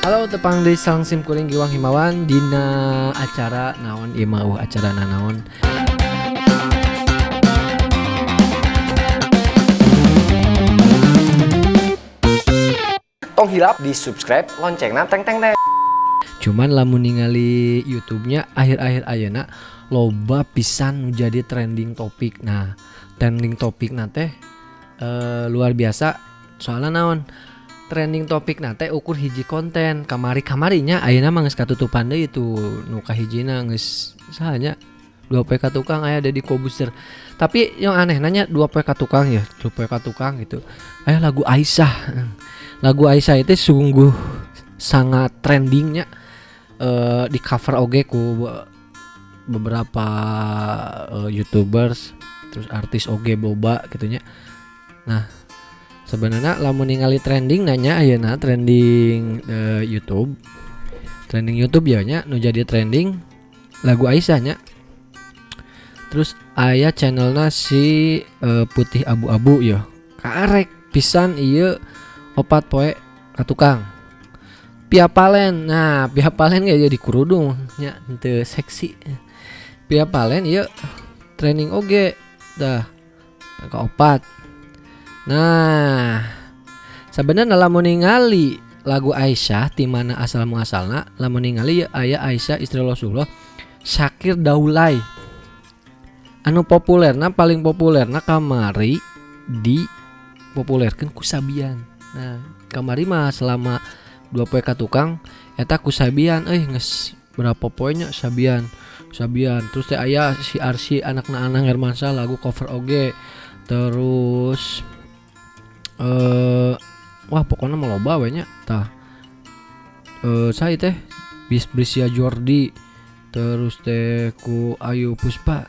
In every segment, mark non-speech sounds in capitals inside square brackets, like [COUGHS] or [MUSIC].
Halo tepang di sang sim kuring giwang himawan dina acara naon ieu mah uh, acara naon. Tong hilap di subscribe lonceng teng teng teng. Cuman lamun ningali YouTube-nya akhir-akhir ayeuna loba pisan nu jadi trending topik. Nah trending topik nate eh, luar biasa. Soalnya naon trending topik nate ukur hiji konten. Kamari kamarinya ayeuna mah geus katutupan deui itu nu kahijina geus sahanya dua PK tukang aya ada di Kobuster tapi yang aneh nanya dua PK tukang ya dua PK tukang gitu. Aya lagu Aisyah lagu Aisyah itu sungguh sangat trendingnya eh, di cover oge ku be- beberapa eh, youtubers terus artis oge boba gitunya. Nah sebenarnya lamun ningali trending nanya ayeuna trending eh, YouTube. Trending YouTube ya nya nu jadi trending lagu Aisyah nya. Terus aya channelnya si eh, putih abu-abu ya. Karek pisan iya opat poe ka tukang Pia Palen nah Pia Palen kayak jadi kerudung nya teu seksi. Pia Palen iya training oge dah ka opat nah sebenarnya lamun ningali lagu Aisyah di mana asal muasalna lamun ningali ya aya Aisyah istri Rasulullah Syakir Daulay. Anu populerna paling populerna kamari di populerkan kusabian nah kamari mah selama dua poe ka tukang eta kusabian eh nges berapa poinnya sabian? Sabian terus teh aya si Arsi anakna Anang Hermansa lagu cover oge. Terus eh wah pokoknya mau loba we nya tah. Eh saya teh bis Brisia Jordi terus teh ku Ayu Puspa.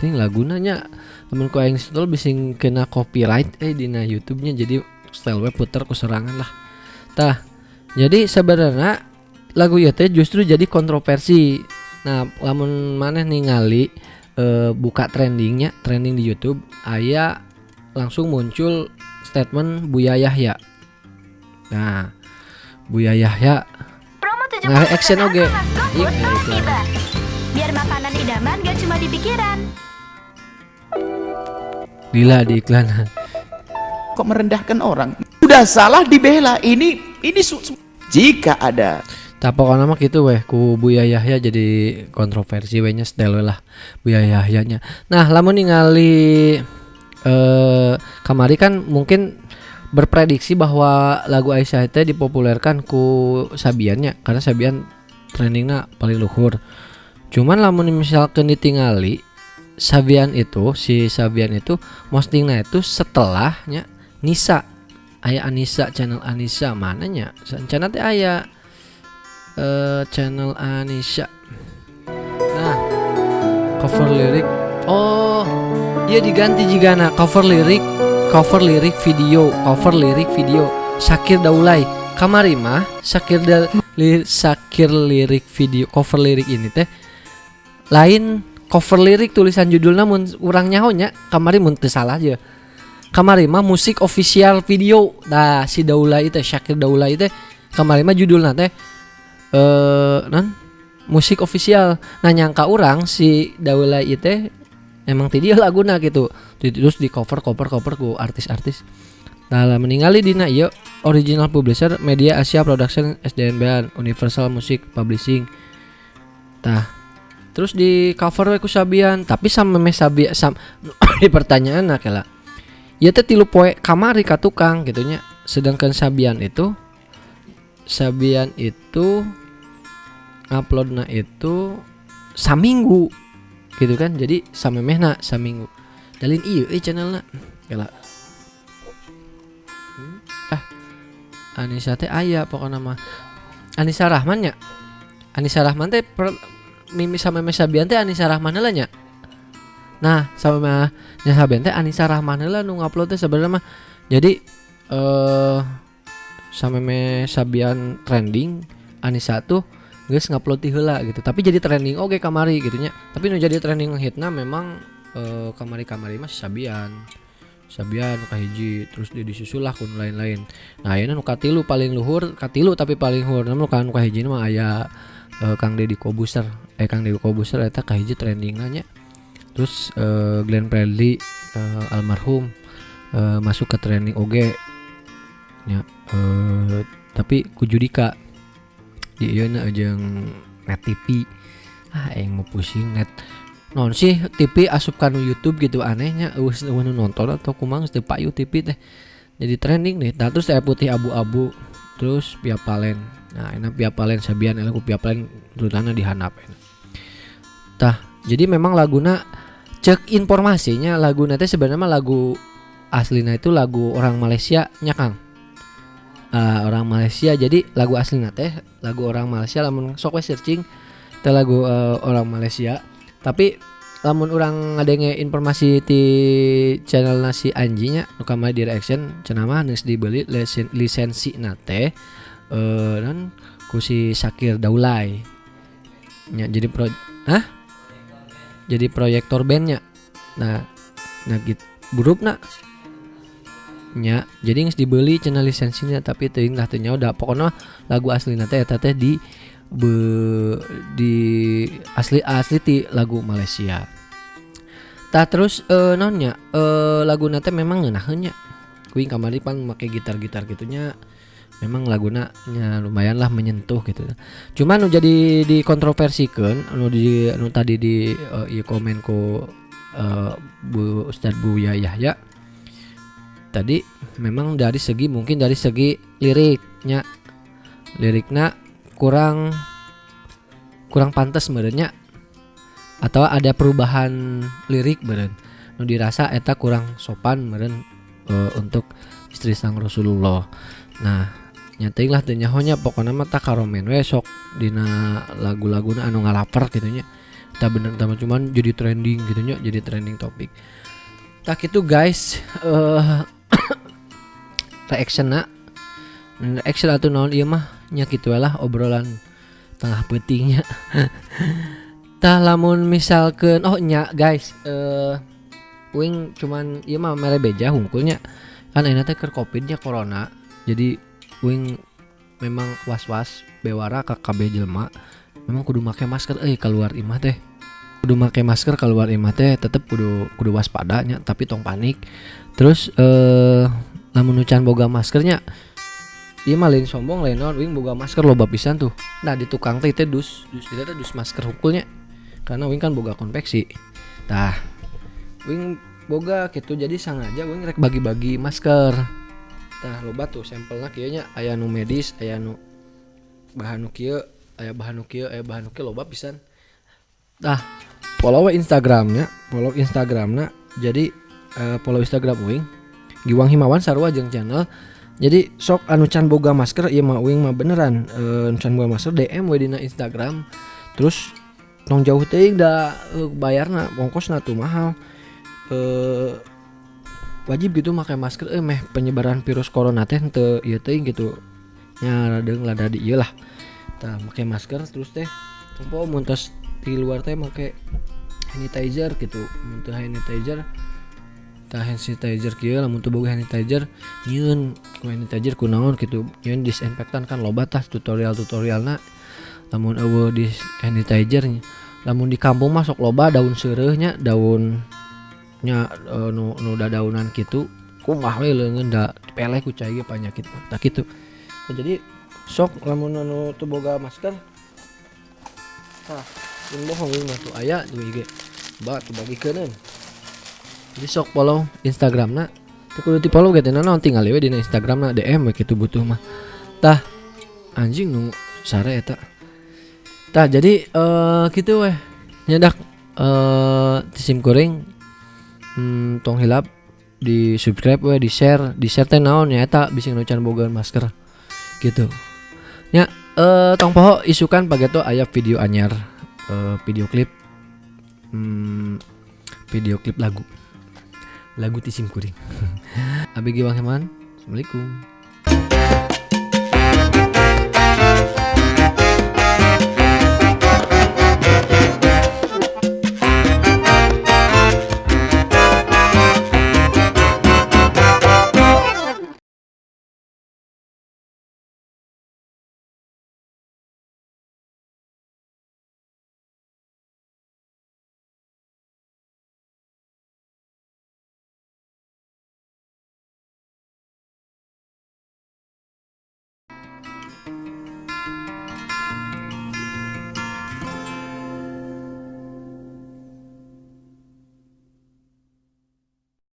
Ting lagunanya. Temen ku aing install bisa kena copyright eh dina YouTube-nya. Jadi style web puter ku serangan lah. Tah. Jadi sebenarnya lagu ieu teh justru jadi kontroversi. Nah lamun maneh ningali eh, buka trendingnya trending di YouTube aya langsung muncul statement Buya Yahya nah Buya Yahya Promo 70% Nah, action Mas Go Iya, itu. tiba. Biar makanan idaman gak cuma di pikiran. lila di iklan kok merendahkan orang udah salah dibela ini ini jika ada Tak pokoknya mah gitu weh ku Buya Yahya jadi kontroversi we nya style we lah Buya Yahya nya. Nah, lamun ningali eh kamari kan mungkin berprediksi bahwa lagu Aisyah itu dipopulerkan ku Sabiannya karena Sabian trendingnya paling luhur. Cuman lamun misalkan ditingali Sabian itu si Sabian itu postingnya itu setelahnya Nisa. Aya Anissa channel Anissa mananya rencana teh aya eh channel Anissa. Nah cover lirik oh iya diganti jika cover lirik cover lirik video cover lirik video. Syakir Daulay kamari mah Syakir da, li, Syakir lirik video cover lirik ini teh. Lain cover lirik tulisan judulnya mun urang nyahonya kamari mun salah aja kamari mah musik official video. Nah si Daulay itu Syakir Daulay itu kamari mah judulnya teh eh non musik official. Nah nyangka orang si Daulay itu emang ti dia laguna gitu. Terus di cover cover cover ku artis-artis. Nah meninggali dina ieu original publisher Media Asia Production SDNBan Universal Music Publishing. Tah. Terus di cover ku Sabian tapi sama me Sabian sam [COUGHS] di pertanyaan nah kela. Ya teh tilu poe kamari ka tukang gitunya. Sedangkan Sabian itu Sabian itu uploadnya itu saminggu gitu kan jadi samemehna saminggu dalin iya eh channelnya. Kela Hmm, ah Anissa teh aya pokoknya mah. Anissa Rahman nya? Anissa Rahman teh per- mimi sama Meme Sabian teh Anissa Rahman heula nya? Nah sama nya Sabian teh Anissa Rahman heula nu ngupload teh sebenarnya mah. Jadi eh sama Meme Sabian trending Anissa tuh geus ngupload ti heula gitu. Tapi jadi trending oke kamari gitu nya tapi nu jadi trending hitna memang eh, kamari-kamari mah si Sabian. Sabian nu kahiji terus di disusul lah kun lain-lain. Nah ayeuna nu katilu paling luhur katilu tapi paling luhur. Namun kan nu kahiji mah aya eh, Kang Deddy Kobuser. Eh Kang Deddy Kobuser eta trending nya. Terus eh, Glenn Fredly eh, almarhum eh, masuk ke trending oge nya. Eh, tapi ku Judika di ieu na jeung net TV ah yang mau pusing net. Non sih TV asup kanu YouTube gitu anehnya nu nonton atau kumang teu payu TV teh. Jadi trending nih. Nah, terus saya putih abu-abu. Terus Pia Palen. Nah enak Pia Palen sabian aku Pia Palen terutama di handap enak. tah jadi memang laguna cek informasinya. Lagu nanti sebenarnya lagu aslinya itu lagu orang Malaysia nya Ah, orang Malaysia. Jadi lagu asli teh lagu orang Malaysia lamun sok we searching teh lagu eh, orang Malaysia. Tapi lamun orang ngadenge informasi di channel nasi anjinya nu kamari di reaction cenah mah dibeli lisen- lisensi nate eh dan ku si Sakir nya. Jadi pro hah? Jadi proyektor bandnya nah nah gitu burup nak nya. Jadi geus dibeli channel lisensinya tapi teuing lah teu nyaho pokoknya lagu asli teh eta teh di be, di asli asli ti lagu Malaysia. Tah terus eh naonnya eh lagu teh memang ngeunaheun nya. Kuing kamari pan make gitar-gitar gitunya memang laguna nya lumayan lah menyentuh gitu. Cuman nu jadi dikontroversikeun anu di anu tadi di ieu komen ku eh, Bu Ustadz Bu Yahya tadi memang dari segi mungkin dari segi liriknya. Liriknya kurang kurang pantas merenya atau ada perubahan lirik meren nu dirasa eta kurang sopan meren eh, untuk istri sang Rasulullah. Nah nyating lah nyahonya pokoknya mah tak karomen we sok dina lagu-laguna anu ngalaper gitu nya. Tak bener tapi cuman jadi trending gitu nya jadi trending topik tak itu guys eh [COUGHS] reaction nak. Reaction atau naon ieu mah nya kitu we lah obrolan tengah petingnya [LAUGHS] tah lamun misalkan oh nya guys eh wing cuman ieu mah mere beja hungkulnya kan ayeuna teh keur covidnya corona. Jadi wing memang was-was bewara ka kabeh jelema. Memang kudu make masker eh keluar imah teh kudu make masker keluar imah teh tetep kudu kudu waspada nya tapi tong panik terus eh lamun nucan boga maskernya Iya mah lain sombong lain naon wing boga masker loba pisan tuh. Nah di tukang teh teh dus dus kita dus masker hukulnya. Karena wing kan boga konveksi. Tah wing boga gitu jadi sangaja wing rek bagi-bagi masker. Tah loba tuh sampelna kieu nya aya nu medis, aya nu bahan nu kieu, aya bahan nu kieu, aya bahan nu kieu loba pisan. Tah follow Instagramnya, follow Instagramna. Jadi eh, follow Instagram wing Giwang Himawan sarua jeung channel. Jadi sok anu can boga masker ieu mah wing mah beneran anu can boga masker DM we dina Instagram. Terus tong jauh teuing da eh, bayarna ongkosna tuh mahal. Eh wajib gitu pakai masker eh meh penyebaran virus corona teh teu ieu teuing gitu. Nya radeung lada di ieu lah. Make masker terus teh. Tempo mun tos di luar teh make sanitizer gitu mun teu sanitizer tah sanitizer kieu lamun teu boga sanitizer hand sanitizer kunaon gitu nyieun disinfektan kan loba tah tutorial-tutorialna lamun eueuh di hand sanitizer nya. lamun di kampung mah sok loba daun seureuh nya daun nya eh, nu nu dadaunan kitu kumaha we leungeun da peleh ku cai mah. tah kitu Nah, jadi sok lamun anu teu boga masker tah mun bohong ieu mah tuh aya tuh IG ba tuh bagikeun jadi sok follow Instagram na Teu kudu di follow gitu naon tinggal we dina Instagram na DM we kitu butuh mah. Tah anjing nu sare eta tah jadi eh kitu weh nyadak eh sim kuring hmm, tong hilap di subscribe we di share di share teh naon ya eta bisa nucan boga masker. Gitu. Ya eh tong poho isukan pageto aya video anyar uh, video klip. Hmm, video klip lagu. Lagu tisim kuring. [LAUGHS] Abg bang heman assalamualaikum.